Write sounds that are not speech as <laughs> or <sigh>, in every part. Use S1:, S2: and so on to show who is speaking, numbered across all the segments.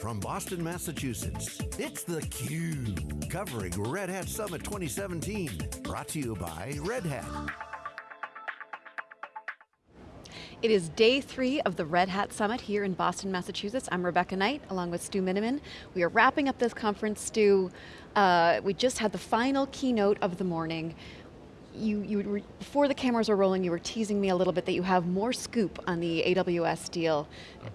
S1: from Boston, Massachusetts, it's theCUBE, covering Red Hat Summit 2017. Brought to you by Red Hat.
S2: It is day three of the Red Hat Summit here in Boston, Massachusetts. I'm Rebecca Knight, along with Stu Miniman. We are wrapping up this conference, Stu. Uh, we just had the final keynote of the morning you, you were, before the cameras were rolling, you were teasing me a little bit that you have more scoop on the AWS deal.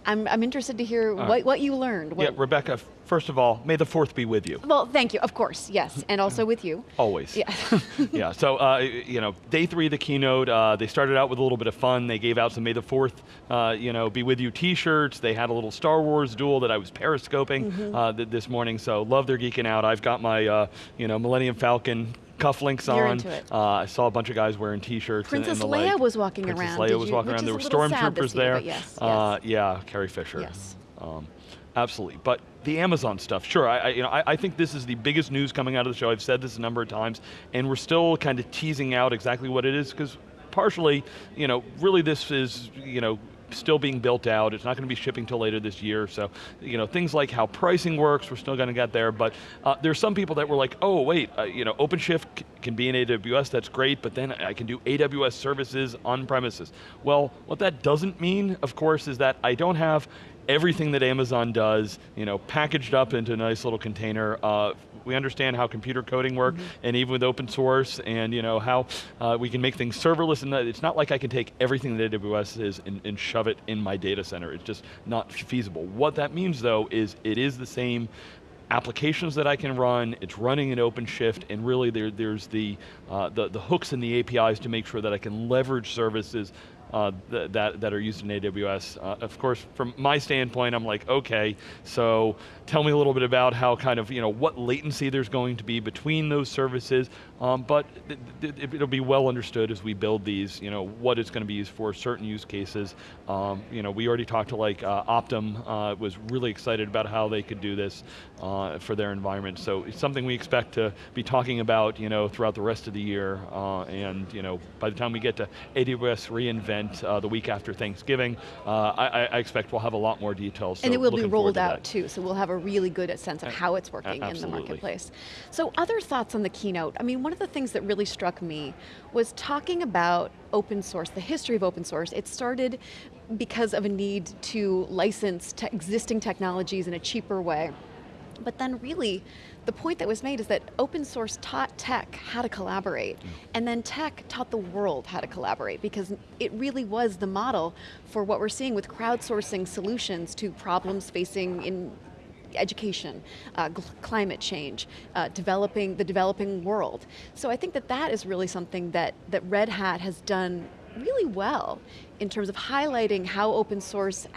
S2: I'm, I'm interested to hear uh, what, what you learned. What,
S3: yeah, Rebecca, first of all, may the fourth be with you.
S2: Well, thank you, of course, yes, <laughs> and also with you.
S3: Always. Yeah. <laughs> yeah, so, uh, you know, day three of the keynote, uh, they started out with a little bit of fun. They gave out some May the 4th, uh, you know, be with you t-shirts. They had a little Star Wars duel that I was periscoping mm -hmm. th this morning, so love their geeking out. I've got my, uh, you know, Millennium Falcon cufflinks
S2: You're
S3: on. Uh, I saw a bunch of guys wearing t-shirts
S2: Princess
S3: and,
S2: Leia
S3: like.
S2: was walking
S3: Princess
S2: around.
S3: Princess Leia was
S2: you,
S3: walking around. There were stormtroopers there. Yes, uh, yes. Yeah, Carrie Fisher.
S2: Yes. Um,
S3: absolutely, but the Amazon stuff, sure, I, I you know, I, I, think this is the biggest news coming out of the show. I've said this a number of times, and we're still kind of teasing out exactly what it is, because partially, you know, really this is, you know, still being built out. It's not going to be shipping till later this year. So, you know, things like how pricing works, we're still going to get there. But uh, there's some people that were like, oh wait, uh, you know, OpenShift can be in AWS, that's great, but then I can do AWS services on premises. Well, what that doesn't mean, of course, is that I don't have everything that Amazon does, you know, packaged up into a nice little container. Uh, we understand how computer coding works, mm -hmm. and even with open source, and you know how uh, we can make things serverless, and it's not like I can take everything that AWS is and, and shove it in my data center. It's just not feasible. What that means though is it is the same applications that I can run, it's running in OpenShift, and really there, there's the, uh, the, the hooks and the APIs to make sure that I can leverage services uh, th that, that are used in AWS. Uh, of course, from my standpoint, I'm like, okay, so tell me a little bit about how kind of, you know, what latency there's going to be between those services, um, but it'll be well understood as we build these, you know, what it's going to be used for, certain use cases. Um, you know, we already talked to like uh, Optum, uh, was really excited about how they could do this uh, for their environment. So it's something we expect to be talking about, you know, throughout the rest of the year, uh, and you know, by the time we get to AWS reInvent uh, the week after Thanksgiving, uh, I, I, expect we'll have a lot more details. So
S2: and it will be rolled out too, so we'll have a really good sense of how it's working in the marketplace. So other thoughts on the keynote, I mean, one of the things that really struck me was talking about open source, the history of open source. It started because of a need to license te existing technologies in a cheaper way. But then really, the point that was made is that open source taught tech how to collaborate, mm. and then tech taught the world how to collaborate, because it really was the model for what we're seeing with crowdsourcing solutions to problems facing in education, uh, climate change, uh, developing the developing world. So I think that that is really something that, that Red Hat has done really well in terms of highlighting how open source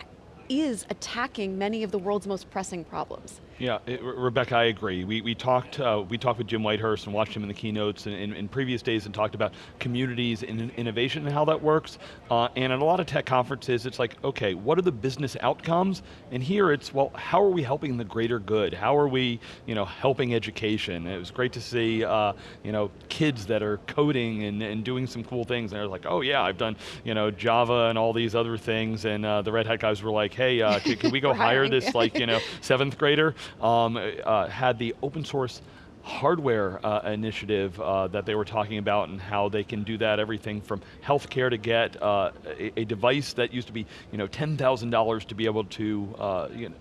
S2: is attacking many of the world's most pressing problems.
S3: Yeah, it, Rebecca, I agree. We, we, talked, uh, we talked with Jim Whitehurst and watched him in the keynotes in, in, in previous days and talked about communities and innovation and how that works. Uh, and at a lot of tech conferences, it's like, okay, what are the business outcomes? And here it's, well, how are we helping the greater good? How are we you know, helping education? It was great to see uh, you know, kids that are coding and, and doing some cool things. And they're like, oh yeah, I've done you know, Java and all these other things. And uh, the Red Hat guys were like, hey, uh, can, can we go <laughs> hire this like, you know, seventh grader? Um, uh, had the open source hardware uh, initiative uh, that they were talking about and how they can do that, everything from healthcare to get uh, a, a, device that used to be you know, $10,000 to be able to uh, you know,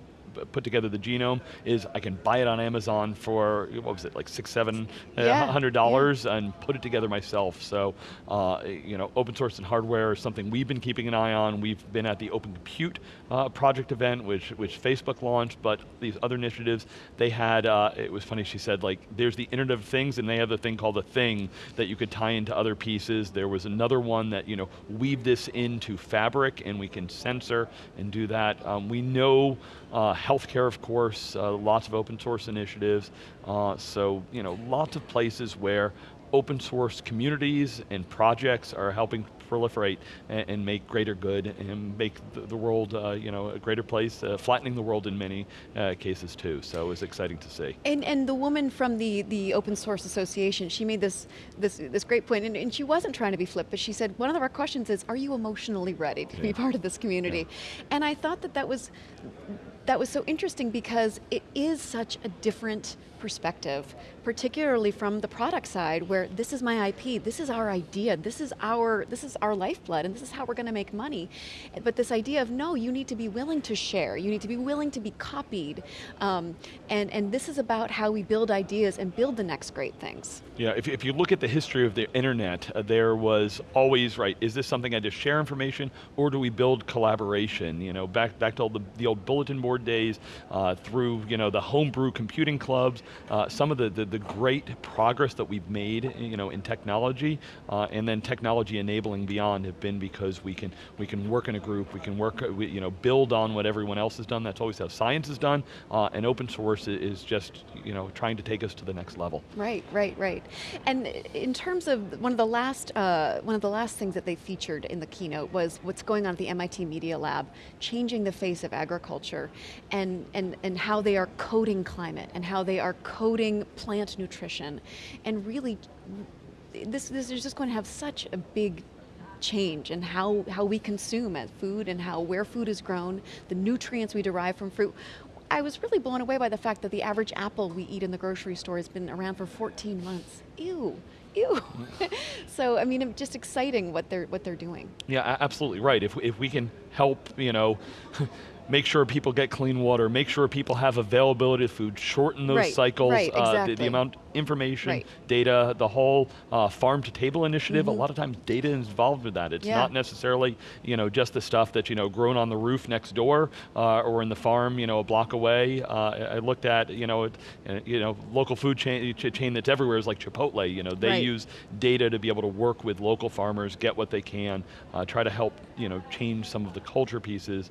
S3: put together the genome is I can buy it on Amazon for, what was it, like six, seven uh, yeah. hundred dollars yeah. and put it together myself. So, uh, you know, open source and hardware is something we've been keeping an eye on. We've been at the Open Compute uh, project event, which, which Facebook launched, but these other initiatives, they had, uh, it was funny, she said, like, there's the Internet of Things, and they have the thing called a thing that you could tie into other pieces. There was another one that, you know, weave this into Fabric, and we can sensor and do that. Um, we know uh, healthcare, of course, uh, lots of open source initiatives. Uh, so, you know, lots of places where open source communities and projects are helping proliferate and, and make greater good and make the, the world uh, you know, a greater place, uh, flattening the world in many uh, cases too. So it was exciting to see.
S2: And, and the woman from the, the Open Source Association, she made this, this, this great point, and, and she wasn't trying to be flip, but she said, one of our questions is, are you emotionally ready to yeah. be part of this community? Yeah. And I thought that that was that was so interesting because it is such a different perspective, particularly from the product side where this is my IP, this is our idea, this is our, this is our lifeblood and this is how we're going to make money. But this idea of no, you need to be willing to share, you need to be willing to be copied. Um, and, and this is about how we build ideas and build the next great things.
S3: Yeah, if, if you look at the history of the internet, uh, there was always, right, is this something I just share information or do we build collaboration? You know, back, back to all the, the old bulletin board days, uh, through you know, the homebrew computing clubs, uh, some of the, the, the, great progress that we've made you know, in technology, uh, and then technology enabling beyond have been because we can, we can work in a group, we can work, uh, we, you know, build on what everyone else has done, that's always how science is done, uh, and open source is just you know, trying to take us to the next level.
S2: Right, right, right. And in terms of one of the last, one of the last things that they featured in the keynote was what's going on at the MIT Media Lab, changing the face of agriculture, and, and, and how they are coding climate, and how they are coding plant nutrition, and really, this, this is just going to have such a big change in how, how we consume as food and how where food is grown, the nutrients we derive from fruit. I was really blown away by the fact that the average apple we eat in the grocery store has been around for 14 months. Ew, ew. <laughs> so I mean, just exciting what they're what they're doing.
S3: Yeah, absolutely right. If if we can help, you know. <laughs> make sure people get clean water, make sure people have availability of food, shorten those
S2: right,
S3: cycles,
S2: right, exactly.
S3: uh, the, the, amount information,
S2: right.
S3: data, the whole uh, farm to table initiative, mm -hmm. a mm-hmm. lot of times data is involved with that. It's
S2: yeah.
S3: not necessarily you know, just the stuff that's you know, grown on the roof next door uh, or in the farm you know, a block away. Uh, I looked at you know, it, uh, you know, local food chain, chain that's everywhere is like Chipotle. You know, they
S2: right.
S3: use data to be able to work with local farmers, get what they can, uh, try to help you know, change some of the culture pieces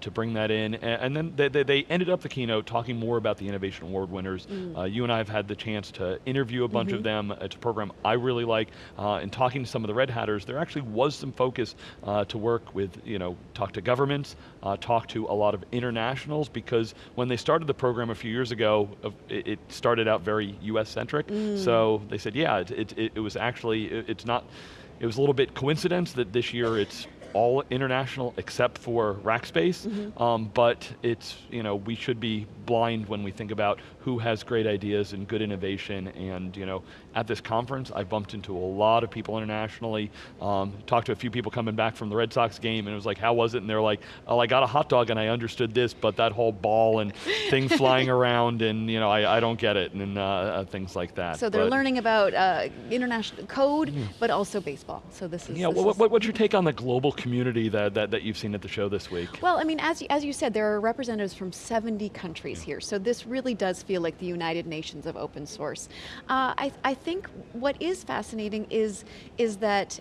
S3: to bring that in. And, and then they, they, ended up the keynote talking more about the Innovation Award winners. Mm. you and I have had the chance to interview a bunch mm -hmm. of mm-hmm. them. It's a program I really like. Uh, and talking to some of the Red Hatters, there actually was some focus uh, to work with, you know, talk to governments, uh, talk to a lot of internationals, because when they started the program a few years ago, it, started out very US centric. Mm. So they said, yeah, it, it, it was actually, it, it's not, it was a little bit coincidence that this year it's all international except for Rackspace, mm -hmm. um, but it's, you know, we should be blind when we think about who has great ideas and good innovation and, you know, at this conference I bumped into a lot of people internationally, um, talked to a few people coming back from the Red Sox game and it was like, how was it? And they're like, oh, I got a hot dog and I understood this, but that whole ball and thing <laughs> flying around and, you know, I, I don't get it and uh, uh, things like that.
S2: So they're
S3: but,
S2: learning about uh, international code, mm. but also baseball. So this is-
S3: Yeah,
S2: this
S3: what, what, what's your take on the global community that, that, that you've seen at the show this week?
S2: Well, I mean, as, as you said, there are representatives from 70 countries here, so this really does feel like the United Nations of open source. Uh, I, I think what is fascinating is, is that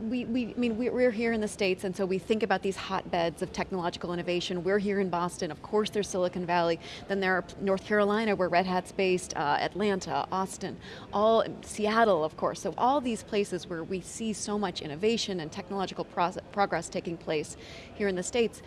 S2: we, we, I mean, we're here in the States and so we think about these hotbeds of technological innovation. We're here in Boston, of course there's Silicon Valley, then there are North Carolina where Red Hat's based, uh, Atlanta, Austin, all, Seattle of course, so all these places where we see so much innovation and technological progress taking place here in the States.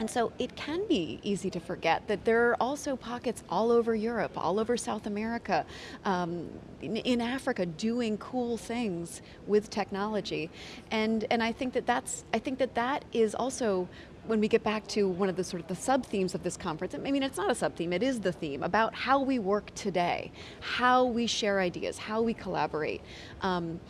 S2: And so it can be easy to forget that there are also pockets all over Europe, all over South America, um, in, in, Africa doing cool things with technology. And, and I think that that's, I think that that is also when we get back to one of the sort of the sub-themes of this conference, I mean it's not a sub-theme, it is the theme, about how we work today, how we share ideas, how we collaborate, um,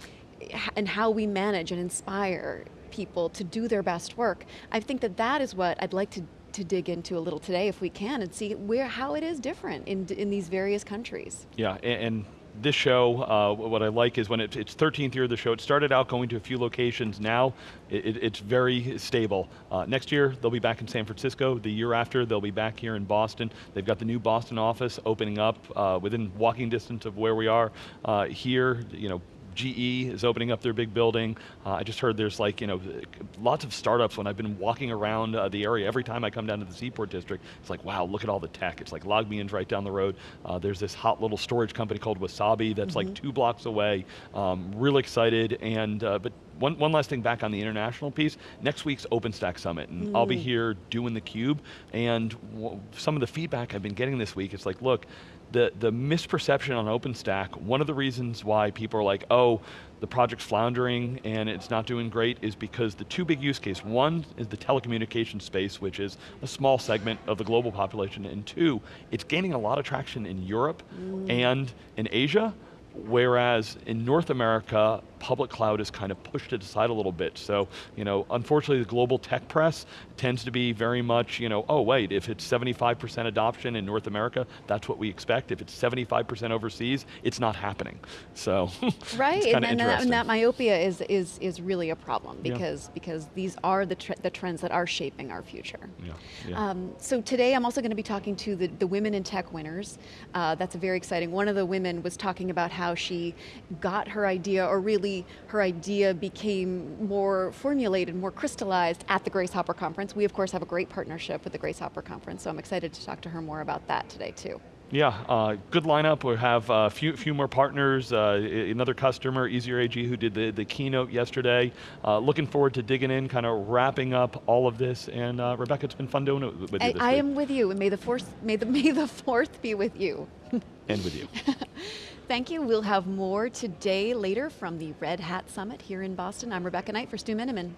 S2: and how we manage and inspire people to do their best work. I think that that is what I'd like to to dig into a little today if we can and see where how it is different in, in these various countries.
S3: Yeah, and, and this show, uh, what I like is when it, it's 13th year of the show, it started out going to a few locations, now it, it's very stable. Uh, next year, they'll be back in San Francisco. The year after, they'll be back here in Boston. They've got the new Boston office opening up uh, within walking distance of where we are uh, here, you know, GE is opening up their big building. Uh, I just heard there's like, you know, lots of startups when I've been walking around uh, the area, every time I come down to the Seaport District, it's like, wow, look at all the tech. It's like LogMeIn's right down the road. Uh, there's this hot little storage company called Wasabi that's mm -hmm. like mm-hmm. two blocks away. Um, really excited, and uh, but one, one last thing back on the international piece, next week's OpenStack Summit, and mm. I'll be here doing the cube, and some of the feedback I've been getting this week, it's like, look, the, the misperception on OpenStack, one of the reasons why people are like, oh, the project's floundering and it's not doing great is because the two big use cases, one is the telecommunications space, which is a small segment of the global population, and two, it's gaining a lot of traction in Europe mm. and in Asia, whereas in North America, public cloud has kind of pushed it aside a little bit. So, you know, unfortunately the global tech press tends to be very much, you know, oh wait, if it's 75% adoption in North America, that's what we expect. If it's 75% overseas, it's not happening. So, <laughs>
S2: Right, and, and, that, and, that, myopia is, is, is really a problem because, yeah. because these are the, the trends that are shaping our future. Yeah. yeah. Um, so today I'm also going to be talking to the, the women in tech winners. Uh, that's a very exciting. One of the women was talking about how she got her idea or really her idea became more formulated, more crystallized at the Grace Hopper Conference. We of course have a great partnership with the Grace Hopper Conference, so I'm excited to talk to her more about that today too.
S3: Yeah, uh, good lineup. We have a few, few more partners. Uh, another customer, Easier AG, who did the, the keynote yesterday. Uh, looking forward to digging in, kind of wrapping up all of this. And uh, Rebecca, it's been fun doing it with you
S2: I, I am with you, and may the fourth, may the, <laughs> may the fourth be with you. <laughs>
S3: and with you. <laughs>
S2: Thank you. We'll have more today later from the Red Hat Summit here in Boston. I'm Rebecca Knight for Stu Miniman.